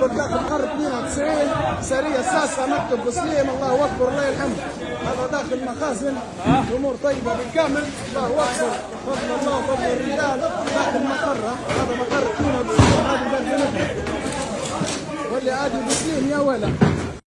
اكبر داخل قرن 92 سريه ساسة مكتب بسليم الله اكبر الله الحمد هذا داخل مخازن الأمور طيبه بالكامل الله اكبر فضل الله وفضل الرجال داخل مقره هذا مقر 92 هذه واللي عادي بسليم يا ولا